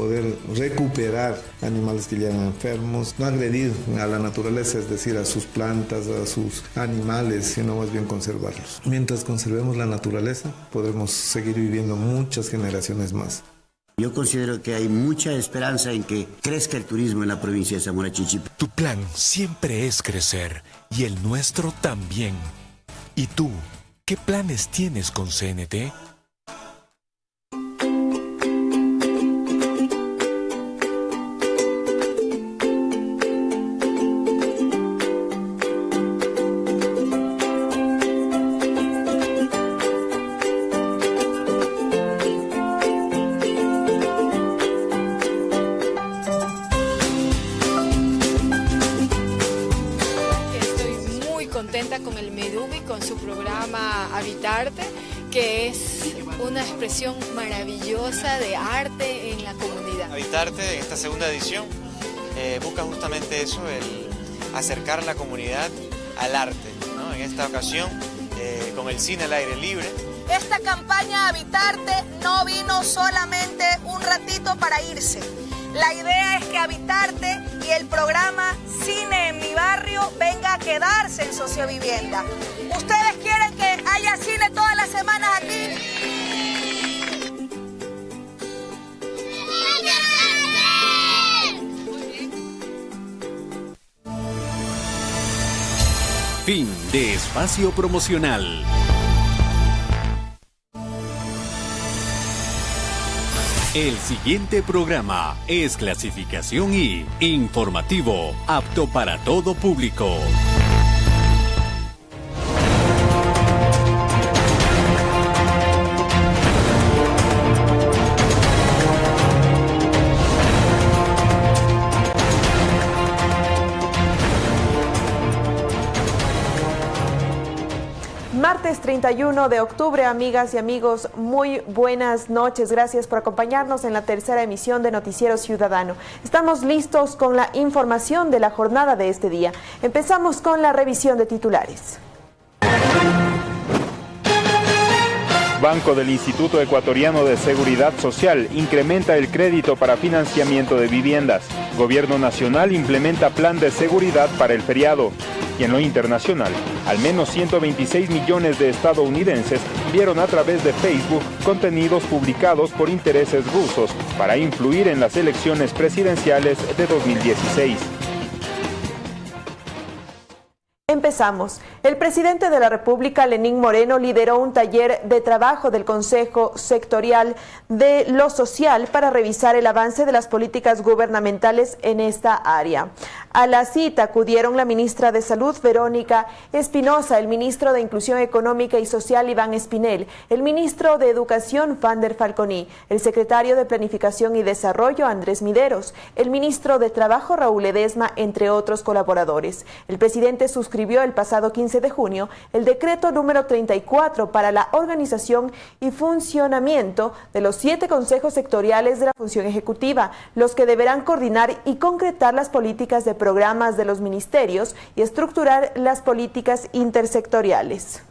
poder recuperar animales que llegan enfermos, no agredir a la naturaleza, es decir, a sus plantas, a sus animales, sino más bien conservarlos. Mientras conservemos la naturaleza, podremos seguir viviendo muchas generaciones más. Yo considero que hay mucha esperanza en que crezca el turismo en la provincia de Zamora Chinchipe. Tu plan siempre es crecer y el nuestro también. ¿Y tú, qué planes tienes con CNT? Habitarte en esta segunda edición eh, busca justamente eso, el acercar la comunidad al arte. En esta ocasión, eh, con el cine al aire libre. Esta campaña Habitarte no vino solamente un ratito para irse. La idea es que Habitarte y el programa Cine en mi barrio venga a quedarse en sociovivienda. ¿Ustedes quieren que haya cine todas las semanas aquí? Fin de espacio promocional. El siguiente programa es clasificación y informativo, apto para todo público. Martes 31 de octubre, amigas y amigos, muy buenas noches. Gracias por acompañarnos en la tercera emisión de Noticiero Ciudadano. Estamos listos con la información de la jornada de este día. Empezamos con la revisión de titulares. Banco del Instituto Ecuatoriano de Seguridad Social incrementa el crédito para financiamiento de viviendas. Gobierno Nacional implementa plan de seguridad para el feriado. Y en lo internacional, al menos 126 millones de estadounidenses vieron a través de Facebook contenidos publicados por intereses rusos para influir en las elecciones presidenciales de 2016. Empezamos. El presidente de la República, Lenín Moreno, lideró un taller de trabajo del Consejo Sectorial de lo Social para revisar el avance de las políticas gubernamentales en esta área. A la cita acudieron la ministra de Salud, Verónica Espinosa, el ministro de Inclusión Económica y Social, Iván Espinel, el ministro de Educación, Fander Falconi, el secretario de Planificación y Desarrollo, Andrés Mideros, el ministro de Trabajo, Raúl Edesma, entre otros colaboradores. El presidente suscribió el pasado 15 de junio el decreto número 34 para la organización y funcionamiento de los siete consejos sectoriales de la función ejecutiva, los que deberán coordinar y concretar las políticas de programas de los ministerios y estructurar las políticas intersectoriales.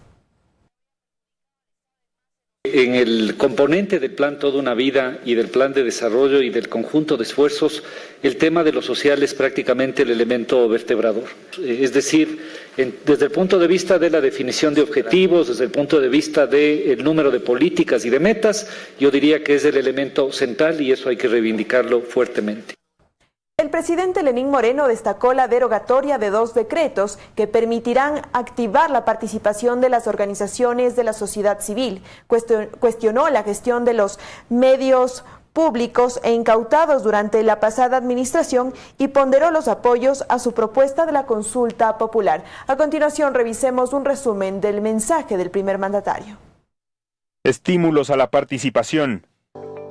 En el componente del plan Toda una Vida y del plan de desarrollo y del conjunto de esfuerzos, el tema de lo social es prácticamente el elemento vertebrador. Es decir, desde el punto de vista de la definición de objetivos, desde el punto de vista del número de políticas y de metas, yo diría que es el elemento central y eso hay que reivindicarlo fuertemente. El presidente Lenín Moreno destacó la derogatoria de dos decretos que permitirán activar la participación de las organizaciones de la sociedad civil. Cuestionó la gestión de los medios públicos e incautados durante la pasada administración y ponderó los apoyos a su propuesta de la consulta popular. A continuación, revisemos un resumen del mensaje del primer mandatario. Estímulos a la participación.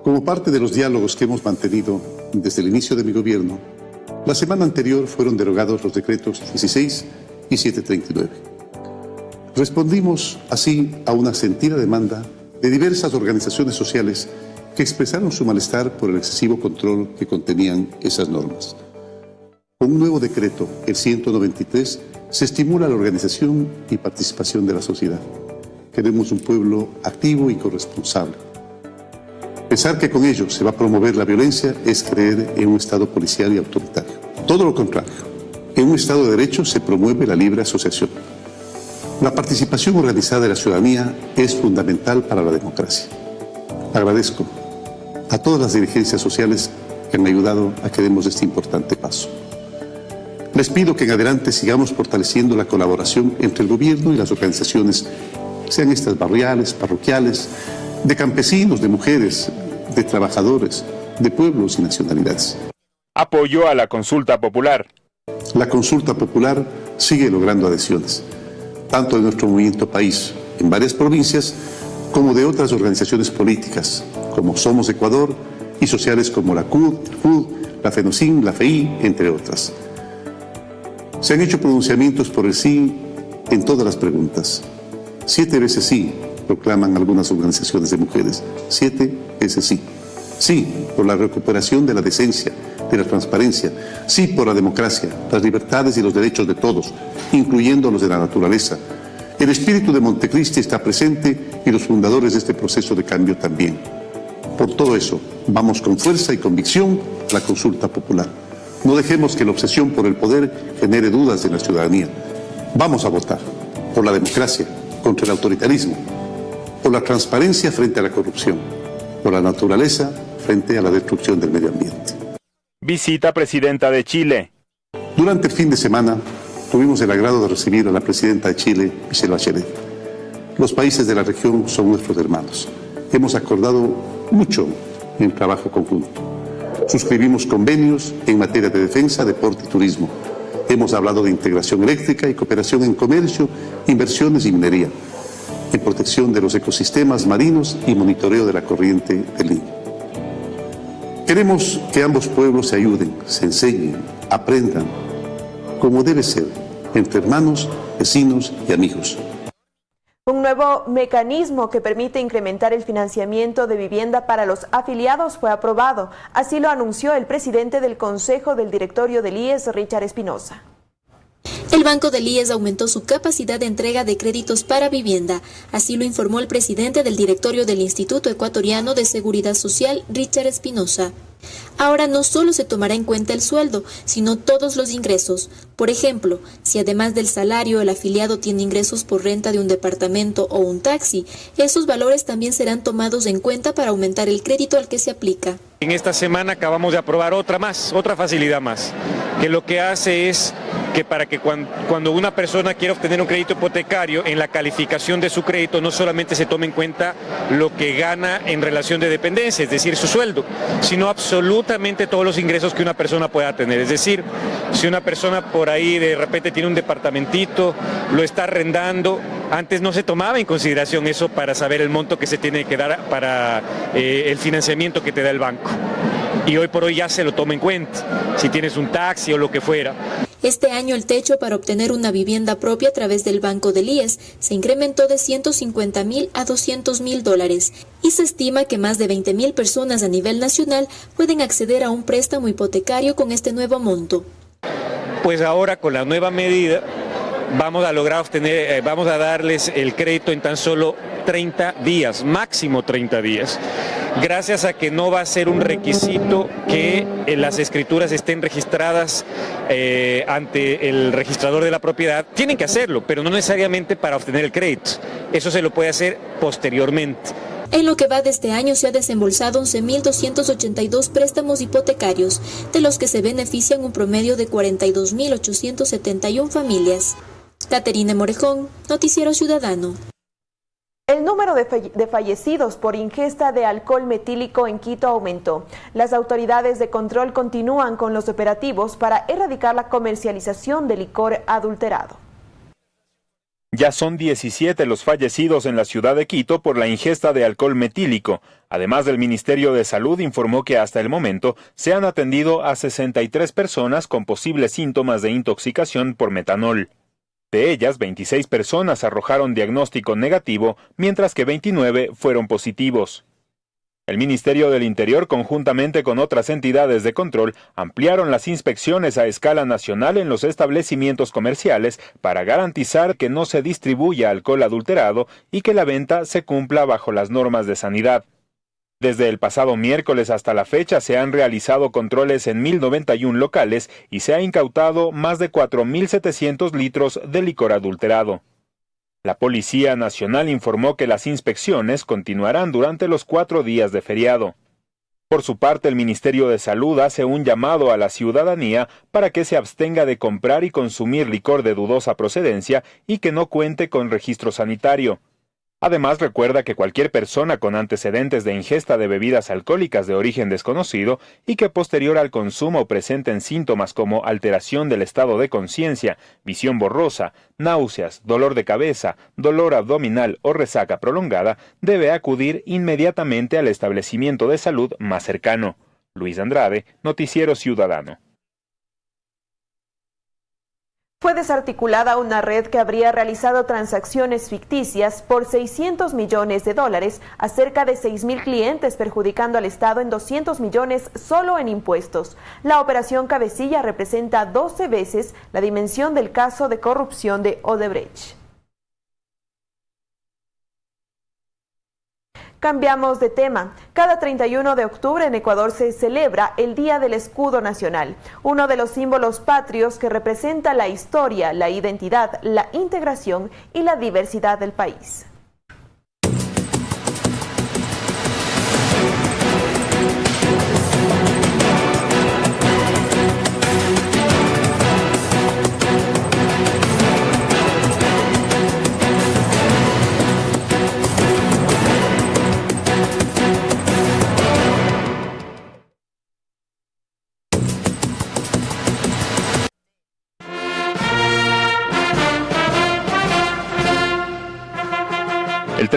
Como parte de los diálogos que hemos mantenido desde el inicio de mi gobierno, la semana anterior fueron derogados los decretos 16 y 739. Respondimos así a una sentida demanda de diversas organizaciones sociales que expresaron su malestar por el excesivo control que contenían esas normas. Con un nuevo decreto, el 193, se estimula la organización y participación de la sociedad. Queremos un pueblo activo y corresponsable Pensar que con ello se va a promover la violencia es creer en un Estado policial y autoritario. Todo lo contrario. En un Estado de Derecho se promueve la libre asociación. La participación organizada de la ciudadanía es fundamental para la democracia. Agradezco a todas las dirigencias sociales que han ayudado a que demos este importante paso. Les pido que en adelante sigamos fortaleciendo la colaboración entre el gobierno y las organizaciones, sean estas barriales, parroquiales, de campesinos, de mujeres, de trabajadores, de pueblos y nacionalidades. Apoyo a la consulta popular. La consulta popular sigue logrando adhesiones, tanto de nuestro movimiento país, en varias provincias, como de otras organizaciones políticas, como Somos Ecuador y sociales como la CUD, FUD, la FENOCIN, la FEI, entre otras. Se han hecho pronunciamientos por el sí en todas las preguntas. Siete veces sí, proclaman algunas organizaciones de mujeres. Siete veces sí. Sí por la recuperación de la decencia, de la transparencia. Sí por la democracia, las libertades y los derechos de todos, incluyendo los de la naturaleza. El espíritu de Montecristi está presente y los fundadores de este proceso de cambio también. Por todo eso, vamos con fuerza y convicción a la consulta popular. No dejemos que la obsesión por el poder genere dudas en la ciudadanía. Vamos a votar por la democracia, contra el autoritarismo, por la transparencia frente a la corrupción, por la naturaleza frente a la destrucción del medio ambiente. Visita presidenta de Chile. Durante el fin de semana tuvimos el agrado de recibir a la presidenta de Chile, Michelle Bachelet. Los países de la región son nuestros hermanos. Hemos acordado mucho en trabajo conjunto. Suscribimos convenios en materia de defensa, deporte y turismo. Hemos hablado de integración eléctrica y cooperación en comercio, inversiones y minería en protección de los ecosistemas marinos y monitoreo de la corriente del Niño. Queremos que ambos pueblos se ayuden, se enseñen, aprendan, como debe ser, entre hermanos, vecinos y amigos. Un nuevo mecanismo que permite incrementar el financiamiento de vivienda para los afiliados fue aprobado. Así lo anunció el presidente del Consejo del Directorio del IES, Richard Espinosa. El Banco del IES aumentó su capacidad de entrega de créditos para vivienda, así lo informó el presidente del directorio del Instituto Ecuatoriano de Seguridad Social, Richard Espinosa. Ahora no solo se tomará en cuenta el sueldo, sino todos los ingresos. Por ejemplo, si además del salario el afiliado tiene ingresos por renta de un departamento o un taxi, esos valores también serán tomados en cuenta para aumentar el crédito al que se aplica. En esta semana acabamos de aprobar otra más, otra facilidad más, que lo que hace es que para que cuando, una persona quiera obtener un crédito hipotecario, en la calificación de su crédito no solamente se tome en cuenta lo que gana en relación de dependencia, es decir, su sueldo, sino absolutamente todos los ingresos que una persona pueda tener. Es decir, si una persona por ahí de repente tiene un departamentito, lo está arrendando, antes no se tomaba en consideración eso para saber el monto que se tiene que dar para eh, el financiamiento que te da el banco. Y hoy por hoy ya se lo toma en cuenta, si tienes un taxi o lo que fuera. Este año el techo para obtener una vivienda propia a través del Banco del IES se incrementó de 150 mil a 200 mil dólares y se estima que más de 20 mil personas a nivel nacional pueden acceder a un préstamo hipotecario con este nuevo monto. Pues ahora con la nueva medida vamos a lograr obtener, eh, vamos a darles el crédito en tan solo 30 días, máximo 30 días, gracias a que no va a ser un requisito que eh, las escrituras estén registradas eh, ante el registrador de la propiedad. Tienen que hacerlo, pero no necesariamente para obtener el crédito. Eso se lo puede hacer posteriormente. En lo que va de este año se ha desembolsado 11.282 préstamos hipotecarios, de los que se benefician un promedio de 42.871 familias. Caterine Morejón, Noticiero Ciudadano. El número de, fallecidos por ingesta de alcohol metílico en Quito aumentó. Las autoridades de control continúan con los operativos para erradicar la comercialización de licor adulterado. Ya son 17 los fallecidos en la ciudad de Quito por la ingesta de alcohol metílico. Además, el Ministerio de Salud informó que hasta el momento se han atendido a 63 personas con posibles síntomas de intoxicación por metanol. De ellas, 26 personas arrojaron diagnóstico negativo, mientras que 29 fueron positivos. El Ministerio del Interior, conjuntamente con otras entidades de control, ampliaron las inspecciones a escala nacional en los establecimientos comerciales para garantizar que no se distribuya alcohol adulterado y que la venta se cumpla bajo las normas de sanidad. Desde el pasado miércoles hasta la fecha se han realizado controles en 1.091 locales y se ha incautado más de 4.700 litros de licor adulterado. La Policía Nacional informó que las inspecciones continuarán durante los cuatro días de feriado. Por su parte, el Ministerio de Salud hace un llamado a la ciudadanía para que se abstenga de comprar y consumir licor de dudosa procedencia y que no cuente con registro sanitario. Además, recuerda que cualquier persona con antecedentes de ingesta de bebidas alcohólicas de origen desconocido y que posterior al consumo presenten síntomas como alteración del estado de conciencia, visión borrosa, náuseas, dolor de cabeza, dolor abdominal o resaca prolongada, debe acudir inmediatamente al establecimiento de salud más cercano. Luis Andrade, Noticiero Ciudadano. Fue desarticulada una red que habría realizado transacciones ficticias por 600 millones de dólares a cerca de 6 mil clientes, perjudicando al Estado en 200 millones solo en impuestos. La operación Cabecilla representa 12 veces la dimensión del caso de corrupción de Odebrecht. Cambiamos de tema. Cada 31 de octubre en Ecuador se celebra el Día del Escudo Nacional, uno de los símbolos patrios que representa la historia, la identidad, la integración y la diversidad del país.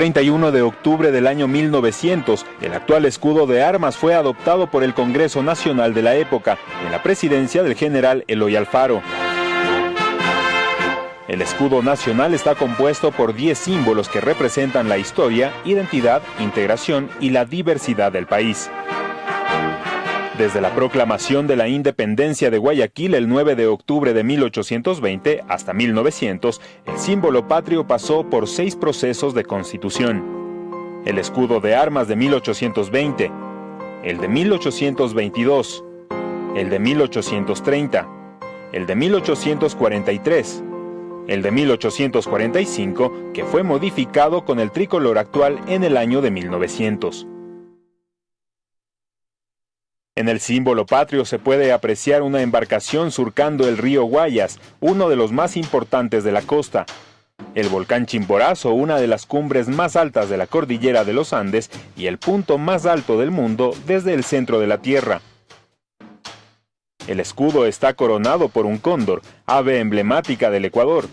31 de octubre del año 1900, el actual escudo de armas fue adoptado por el Congreso Nacional de la época, en la presidencia del general Eloy Alfaro. El escudo nacional está compuesto por 10 símbolos que representan la historia, identidad, integración y la diversidad del país. Desde la proclamación de la independencia de Guayaquil el 9 de octubre de 1820 hasta 1900, el símbolo patrio pasó por seis procesos de constitución. El escudo de armas de 1820, el de 1822, el de 1830, el de 1843, el de 1845, que fue modificado con el tricolor actual en el año de 1900. En el símbolo patrio se puede apreciar una embarcación surcando el río Guayas, uno de los más importantes de la costa. El volcán Chimborazo, una de las cumbres más altas de la cordillera de los Andes y el punto más alto del mundo desde el centro de la Tierra. El escudo está coronado por un cóndor, ave emblemática del Ecuador,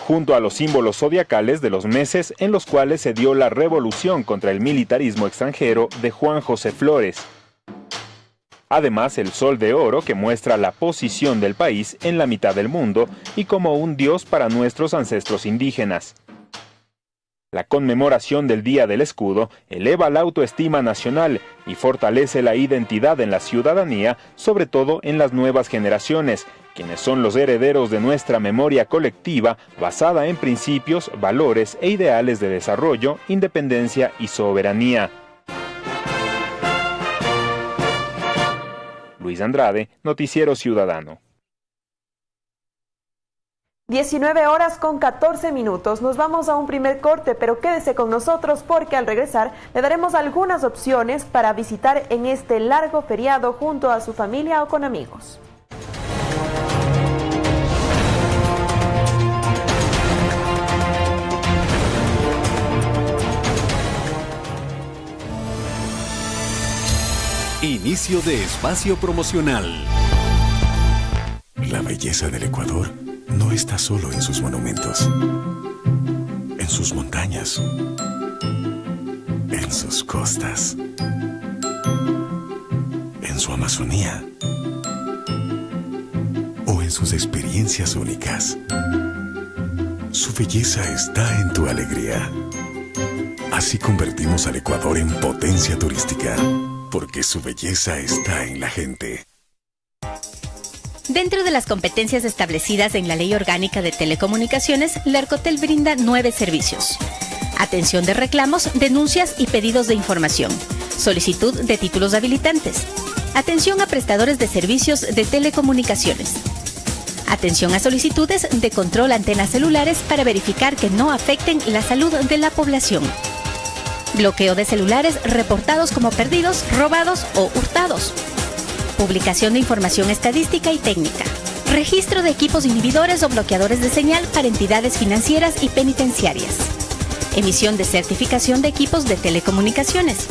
junto a los símbolos zodiacales de los meses en los cuales se dio la revolución contra el militarismo extranjero de Juan José Flores. Además, el sol de oro que muestra la posición del país en la mitad del mundo y como un dios para nuestros ancestros indígenas. La conmemoración del Día del Escudo eleva la autoestima nacional y fortalece la identidad en la ciudadanía, sobre todo en las nuevas generaciones, quienes son los herederos de nuestra memoria colectiva basada en principios, valores e ideales de desarrollo, independencia y soberanía. Luis Andrade, Noticiero Ciudadano. 19 horas con 14 minutos. Nos vamos a un primer corte, pero quédese con nosotros porque al regresar le daremos algunas opciones para visitar en este largo feriado junto a su familia o con amigos. Inicio de espacio promocional. La belleza del Ecuador no está solo en sus monumentos, en sus montañas, en sus costas, en su Amazonía o en sus experiencias únicas. Su belleza está en tu alegría. Así convertimos al Ecuador en potencia turística porque su belleza está en la gente. Dentro de las competencias establecidas en la Ley Orgánica de Telecomunicaciones, Lercotel brinda nueve servicios. Atención de reclamos, denuncias y pedidos de información. solicitud de títulos habilitantes, atención a prestadores de servicios de telecomunicaciones, atención a solicitudes de control antenas celulares para verificar que no afecten la salud de la población, bloqueo de celulares reportados como perdidos, robados o hurtados, publicación de información estadística y técnica, registro de equipos inhibidores o bloqueadores de señal para entidades financieras y penitenciarias, emisión de certificación de equipos de telecomunicaciones,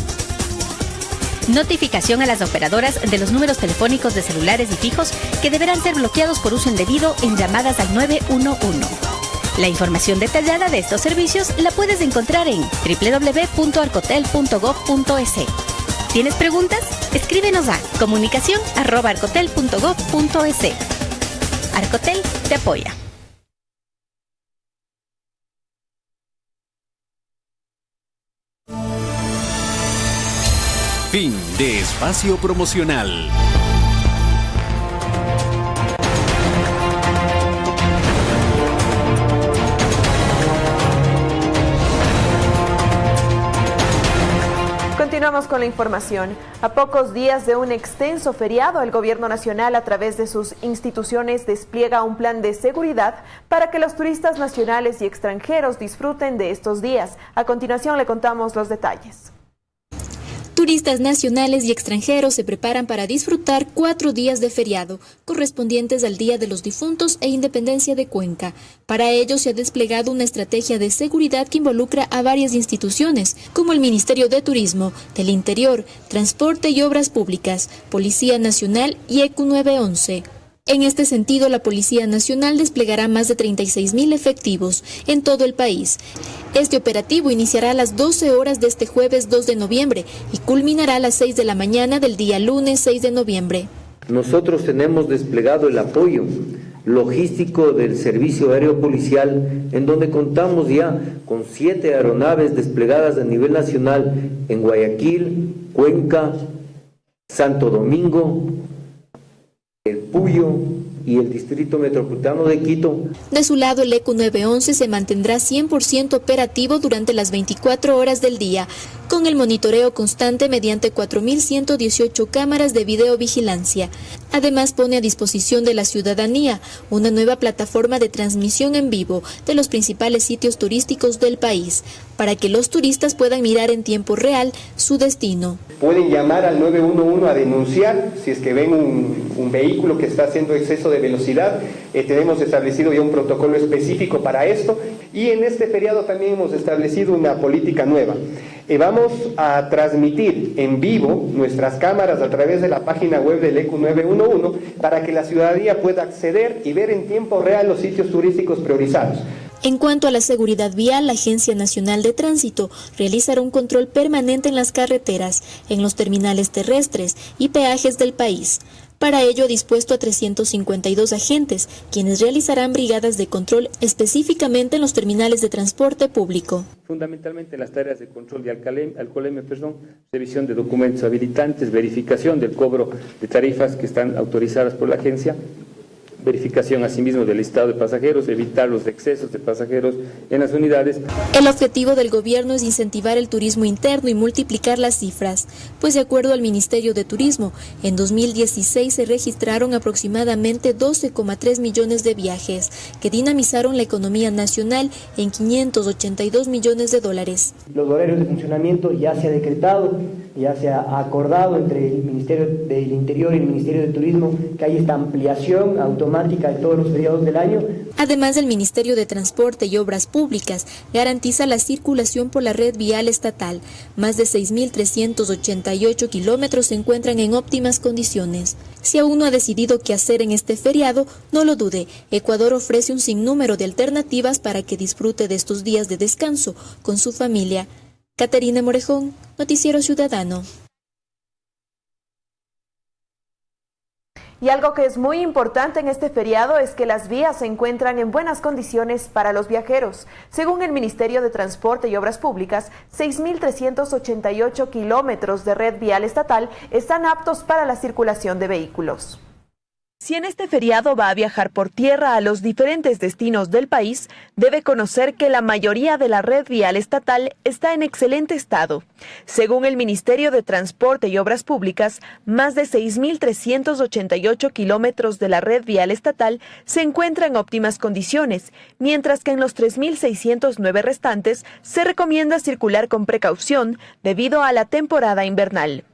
notificación a las operadoras de los números telefónicos de celulares y fijos que deberán ser bloqueados por uso indebido en llamadas al 911. La información detallada de estos servicios la puedes encontrar en www.arcotel.gov.es. ¿Tienes preguntas? Escríbenos a comunicación.arcotel.gov.es. Arcotel te apoya. Fin de espacio promocional. Continuamos con la información. A pocos días de un extenso feriado, el Gobierno Nacional, a través de sus instituciones, despliega un plan de seguridad para que los turistas nacionales y extranjeros disfruten de estos días. A continuación le contamos los detalles. Turistas nacionales y extranjeros se preparan para disfrutar cuatro días de feriado, correspondientes al Día de los Difuntos e Independencia de Cuenca. Para ello se ha desplegado una estrategia de seguridad que involucra a varias instituciones, como el Ministerio de Turismo, del Interior, Transporte y Obras Públicas, Policía Nacional y ECU 911. En este sentido, la Policía Nacional desplegará más de 36 mil efectivos en todo el país. Este operativo iniciará a las 12 horas de este jueves 2 de noviembre y culminará a las 6 de la mañana del día lunes 6 de noviembre. Nosotros tenemos desplegado el apoyo logístico del Servicio Aéreo Policial, en donde contamos ya con siete aeronaves desplegadas a nivel nacional en Guayaquil, Cuenca, Santo Domingo, el Puyo y el Distrito Metropolitano de Quito. De su lado, el ECU 911 se mantendrá 100% operativo durante las 24 horas del día, con el monitoreo constante mediante 4.118 cámaras de videovigilancia. Además, pone a disposición de la ciudadanía una nueva plataforma de transmisión en vivo de los principales sitios turísticos del país, para que los turistas puedan mirar en tiempo real su destino. Pueden llamar al 911 a denunciar si es que ven un, vehículo que está haciendo exceso de velocidad. Eh, tenemos establecido ya un protocolo específico para esto y en este feriado también hemos establecido una política nueva. Eh, vamos a transmitir en vivo nuestras cámaras a través de la página web del ECU 911 para que la ciudadanía pueda acceder y ver en tiempo real los sitios turísticos priorizados. En cuanto a la seguridad vial, la Agencia Nacional de Tránsito realizará un control permanente en las carreteras, en los terminales terrestres y peajes del país. Para ello ha dispuesto a 352 agentes, quienes realizarán brigadas de control específicamente en los terminales de transporte público. Fundamentalmente las tareas de control de alcoholemia, perdón, revisión de documentos habilitantes, verificación del cobro de tarifas que están autorizadas por la agencia, verificación asimismo del listado de pasajeros, evitar los excesos de pasajeros en las unidades. El objetivo del gobierno es incentivar el turismo interno y multiplicar las cifras, pues de acuerdo al Ministerio de Turismo, en 2016 se registraron aproximadamente 12,3 millones de viajes, que dinamizaron la economía nacional en 582 millones de dólares. Los horarios de funcionamiento ya se ha decretado, ya se ha acordado entre el Ministerio del Interior y el Ministerio de Turismo que hay esta ampliación automática del. Además, el Ministerio de Transporte y Obras Públicas garantiza la circulación por la red vial estatal. Más de 6.388 kilómetros se encuentran en óptimas condiciones. Si aún no ha decidido qué hacer en este feriado, no lo dude. Ecuador ofrece un sinnúmero de alternativas para que disfrute de estos días de descanso con su familia. Caterina Morejón, Noticiero Ciudadano. Y algo que es muy importante en este feriado es que las vías se encuentran en buenas condiciones para los viajeros. Según el Ministerio de Transporte y Obras Públicas, 6.388 kilómetros de red vial estatal están aptos para la circulación de vehículos. Si en este feriado va a viajar por tierra a los diferentes destinos del país, debe conocer que la mayoría de la red vial estatal está en excelente estado. Según el Ministerio de Transporte y Obras Públicas, más de 6.388 kilómetros de la red vial estatal se encuentran en óptimas condiciones, mientras que en los 3.609 restantes se recomienda circular con precaución debido a la temporada invernal.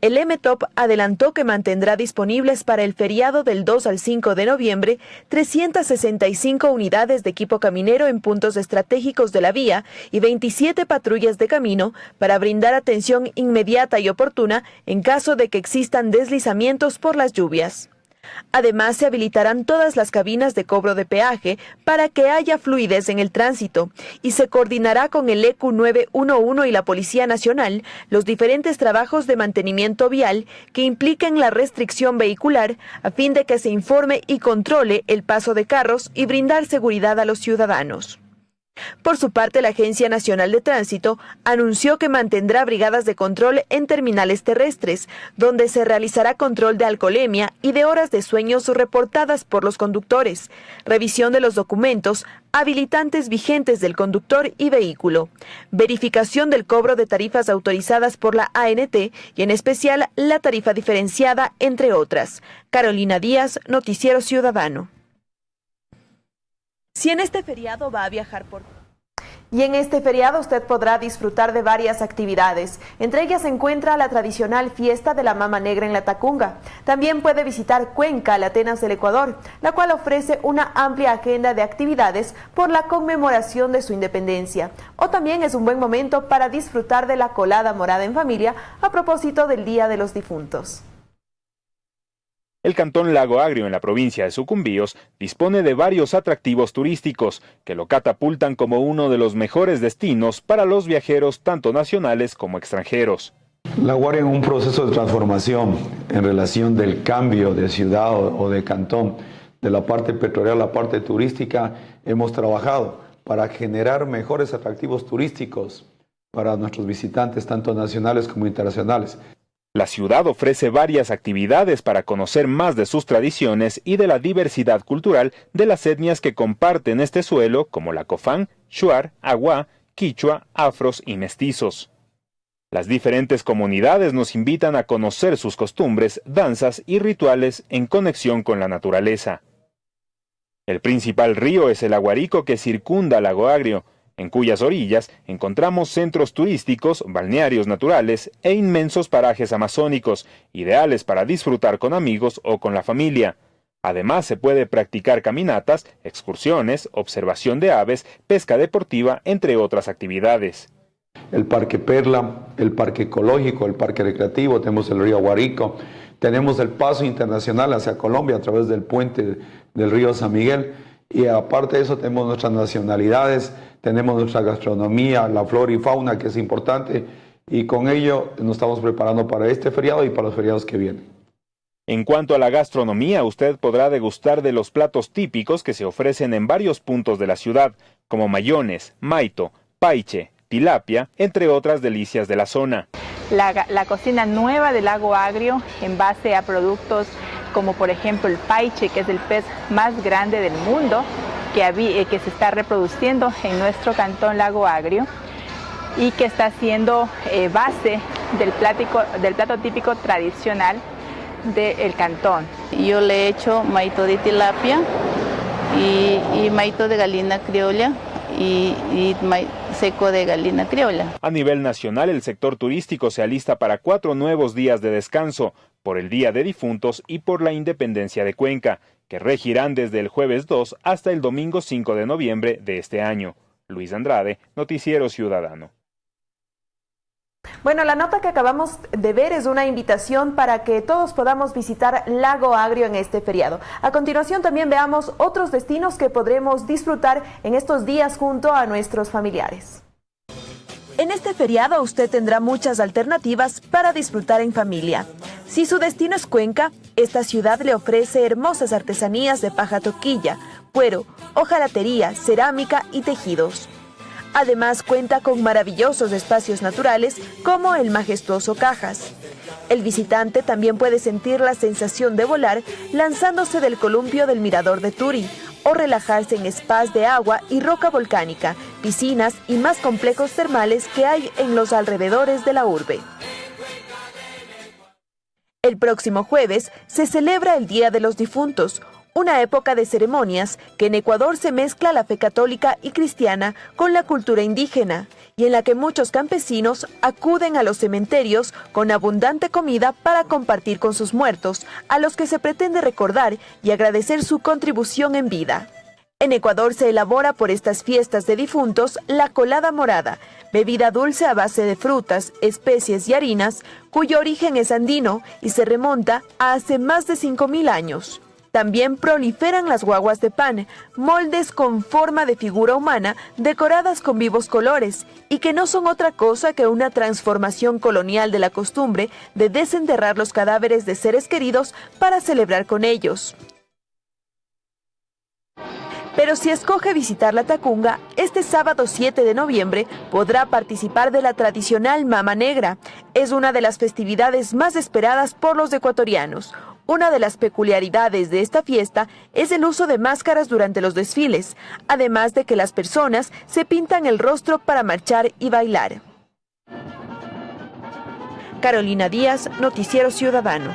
El MTOP adelantó que mantendrá disponibles para el feriado del 2 al 5 de noviembre 365 unidades de equipo caminero en puntos estratégicos de la vía y 27 patrullas de camino para brindar atención inmediata y oportuna en caso de que existan deslizamientos por las lluvias. Además, se habilitarán todas las cabinas de cobro de peaje para que haya fluidez en el tránsito y se coordinará con el EQ 911 y la Policía Nacional los diferentes trabajos de mantenimiento vial que impliquen la restricción vehicular a fin de que se informe y controle el paso de carros y brindar seguridad a los ciudadanos. Por su parte, la Agencia Nacional de Tránsito anunció que mantendrá brigadas de control en terminales terrestres, donde se realizará control de alcoholemia y de horas de sueños reportadas por los conductores, revisión de los documentos, habilitantes vigentes del conductor y vehículo, verificación del cobro de tarifas autorizadas por la ANT y en especial la tarifa diferenciada, entre otras. Carolina Díaz, Noticiero Ciudadano. Si en este feriado va a viajar por... Y en este feriado usted podrá disfrutar de varias actividades. Entre ellas se encuentra la tradicional fiesta de la Mama Negra en la Tacunga. También puede visitar Cuenca, la Atenas del Ecuador, la cual ofrece una amplia agenda de actividades por la conmemoración de su independencia. O también es un buen momento para disfrutar de la colada morada en familia a propósito del Día de los Difuntos. El cantón Lago Agrio en la provincia de Sucumbíos dispone de varios atractivos turísticos que lo catapultan como uno de los mejores destinos para los viajeros tanto nacionales como extranjeros. Lago Agrio en un proceso de transformación en relación del cambio de ciudad o de cantón, de la parte petrolera a la parte turística, hemos trabajado para generar mejores atractivos turísticos para nuestros visitantes, tanto nacionales como internacionales. La ciudad ofrece varias actividades para conocer más de sus tradiciones y de la diversidad cultural de las etnias que comparten este suelo, como la Cofán, Shuar, Agua, Quichua, Afros y Mestizos. Las diferentes comunidades nos invitan a conocer sus costumbres, danzas y rituales en conexión con la naturaleza. El principal río es el Aguarico que circunda Lago Agrio, en cuyas orillas encontramos centros turísticos, balnearios naturales e inmensos parajes amazónicos, ideales para disfrutar con amigos o con la familia. Además se puede practicar caminatas, excursiones, observación de aves, pesca deportiva, entre otras actividades. El Parque Perla, el Parque Ecológico, el Parque Recreativo, tenemos el río Guarico, tenemos el paso internacional hacia Colombia a través del puente del río San Miguel y aparte de eso tenemos nuestras nacionalidades, tenemos nuestra gastronomía, la flora y fauna que es importante y con ello nos estamos preparando para este feriado y para los feriados que vienen. En cuanto a la gastronomía, usted podrá degustar de los platos típicos que se ofrecen en varios puntos de la ciudad, como mayones, maito, paiche, tilapia, entre otras delicias de la zona. La, la, cocina nueva del lago Agrio en base a productos como por ejemplo el paiche, que es el pez más grande del mundo, que, eh, que se está reproduciendo en nuestro cantón Lago Agrio y que está siendo eh, base del, del plato típico tradicional del cantón. Yo le he hecho maito de tilapia y, maito de galina criolla y, y seco de galina criolla. A nivel nacional, el sector turístico se alista para cuatro nuevos días de descanso, por el Día de Difuntos y por la Independencia de Cuenca, que regirán desde el jueves 2 hasta el domingo 5 de noviembre de este año. Luis Andrade, Noticiero Ciudadano. Bueno, la nota que acabamos de ver es una invitación para que todos podamos visitar Lago Agrio en este feriado. A continuación también veamos otros destinos que podremos disfrutar en estos días junto a nuestros familiares. En este feriado usted tendrá muchas alternativas para disfrutar en familia. Si su destino es Cuenca, esta ciudad le ofrece hermosas artesanías de paja toquilla, cuero, hojalatería, cerámica y tejidos. Además cuenta con maravillosos espacios naturales como el majestuoso Cajas. El visitante también puede sentir la sensación de volar lanzándose del columpio del Mirador de Turi o relajarse en spas de agua y roca volcánica, piscinas y más complejos termales que hay en los alrededores de la urbe. El próximo jueves se celebra el Día de los Difuntos, una época de ceremonias que en Ecuador se mezcla la fe católica y cristiana con la cultura indígena y en la que muchos campesinos acuden a los cementerios con abundante comida para compartir con sus muertos, a los que se pretende recordar y agradecer su contribución en vida. En Ecuador se elabora por estas fiestas de difuntos la colada morada, bebida dulce a base de frutas, especies y harinas, cuyo origen es andino y se remonta a hace más de 5.000 años. También proliferan las guaguas de pan, moldes con forma de figura humana decoradas con vivos colores y que no son otra cosa que una transformación colonial de la costumbre de desenterrar los cadáveres de seres queridos para celebrar con ellos. Pero si escoge visitar la Tacunga, este sábado 7 de noviembre podrá participar de la tradicional Mama Negra. Es una de las festividades más esperadas por los ecuatorianos. Una de las peculiaridades de esta fiesta es el uso de máscaras durante los desfiles, además de que las personas se pintan el rostro para marchar y bailar. Carolina Díaz, Noticiero Ciudadano.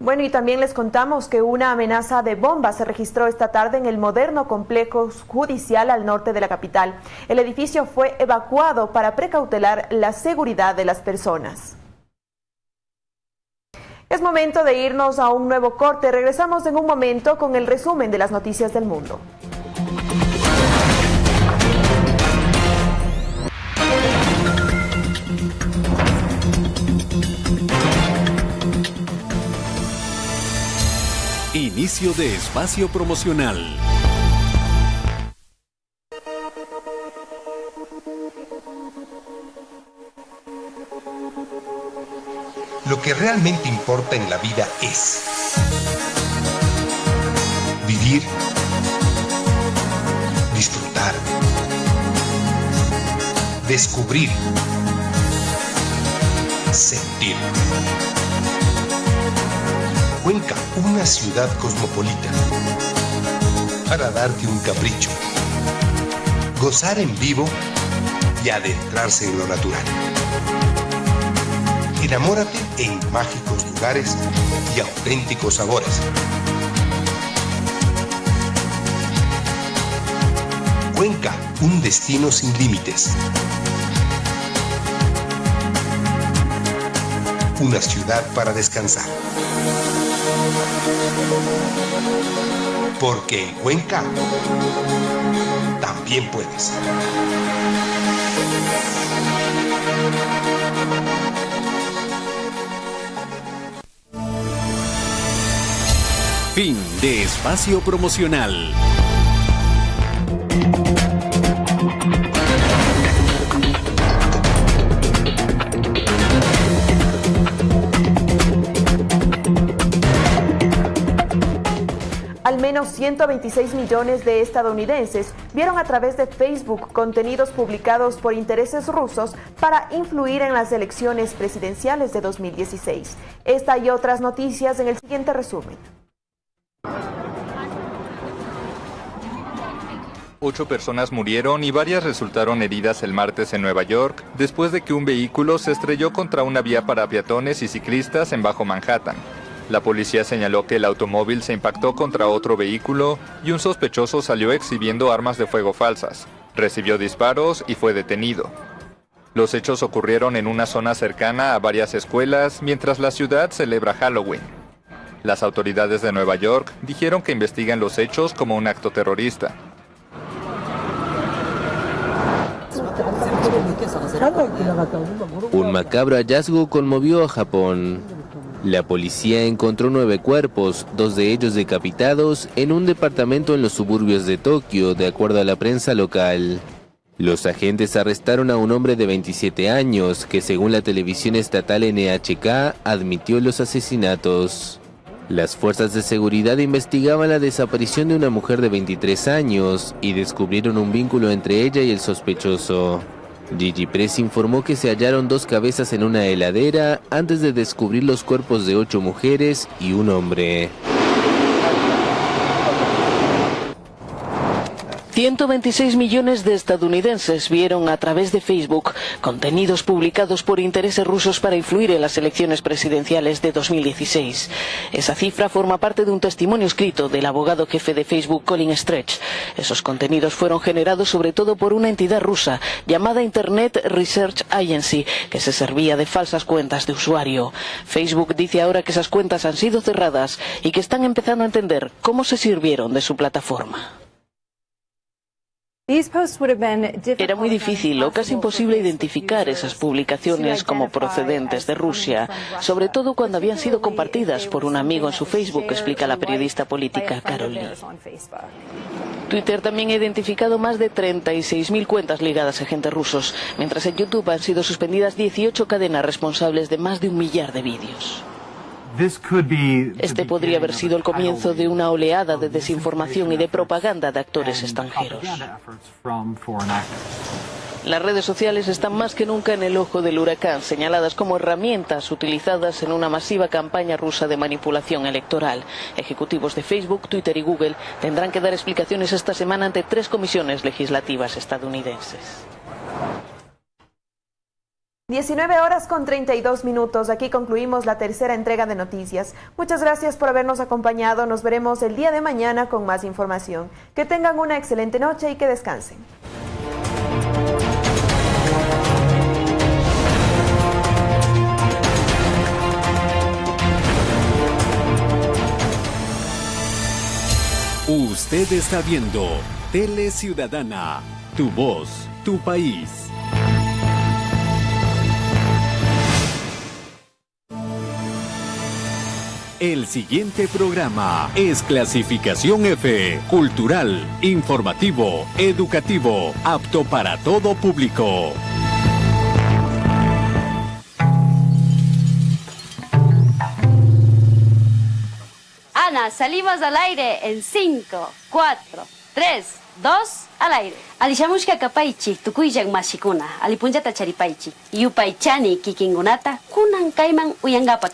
Bueno, y también les contamos que una amenaza de bomba se registró esta tarde en el moderno complejo judicial al norte de la capital. El edificio fue evacuado para precautelar la seguridad de las personas. Es momento de irnos a un nuevo corte. Regresamos en un momento con el resumen de las noticias del mundo. Inicio de espacio promocional. Lo que realmente importa en la vida es vivir, disfrutar, descubrir, sentir. Cuenca, una ciudad cosmopolita. Para darte un capricho. Gozar en vivo y adentrarse en lo natural. Enamórate en mágicos lugares y auténticos sabores. Cuenca, un destino sin límites. Una ciudad para descansar. Porque en Cuenca también puedes. Fin de espacio promocional. Al menos 126 millones de estadounidenses vieron a través de Facebook contenidos publicados por intereses rusos para influir en las elecciones presidenciales de 2016. Esta y otras noticias en el siguiente resumen. Ocho personas murieron y varias resultaron heridas el martes en Nueva York después de que un vehículo se estrelló contra una vía para peatones y ciclistas en Bajo Manhattan. La policía señaló que el automóvil se impactó contra otro vehículo y un sospechoso salió exhibiendo armas de fuego falsas. Recibió disparos y fue detenido. Los hechos ocurrieron en una zona cercana a varias escuelas mientras la ciudad celebra Halloween. Las autoridades de Nueva York dijeron que investigan los hechos como un acto terrorista. Un macabro hallazgo conmovió a Japón. La policía encontró nueve cuerpos, dos de ellos decapitados, en un departamento en los suburbios de Tokio, de acuerdo a la prensa local. Los agentes arrestaron a un hombre de 27 años que según la televisión estatal NHK admitió los asesinatos. Las fuerzas de seguridad investigaban la desaparición de una mujer de 23 años y descubrieron un vínculo entre ella y el sospechoso. Gigi Press informó que se hallaron dos cabezas en una heladera antes de descubrir los cuerpos de ocho mujeres y un hombre. 126 millones de estadounidenses vieron a través de Facebook contenidos publicados por intereses rusos para influir en las elecciones presidenciales de 2016. Esa cifra forma parte de un testimonio escrito del abogado jefe de Facebook Colin Stretch. Esos contenidos fueron generados sobre todo por una entidad rusa llamada Internet Research Agency, que se servía de falsas cuentas de usuario. Facebook dice ahora que esas cuentas han sido cerradas y que están empezando a entender cómo se sirvieron de su plataforma. Era muy difícil o casi imposible identificar esas publicaciones como procedentes de Rusia, sobre todo cuando habían sido compartidas por un amigo en su Facebook, explica la periodista política Carol Lee. Twitter también ha identificado más de 36.000 cuentas ligadas a agentes rusos, mientras en YouTube han sido suspendidas 18 cadenas responsables de más de un millar de vídeos. Este podría haber sido el comienzo de una oleada de desinformación y de propaganda de actores extranjeros. Las redes sociales están más que nunca en el ojo del huracán, señaladas como herramientas utilizadas en una masiva campaña rusa de manipulación electoral. Ejecutivos de Facebook, Twitter y Google tendrán que dar explicaciones esta semana ante tres comisiones legislativas estadounidenses. 19 horas con 32 minutos. Aquí concluimos la tercera entrega de noticias. Muchas gracias por habernos acompañado. Nos veremos el día de mañana con más información. Que tengan una excelente noche y que descansen. Usted está viendo Tele Ciudadana, tu voz, tu país. El siguiente programa es clasificación F, cultural, informativo, educativo, apto para todo público. Ana, salimos al aire en 5, 4, 3, 2, al aire. Alishamushka kapaichi, tukuyan mashikuna, alipunjata charipaichi, yupaichani kikingunata, kunan kaiman uyangapaki.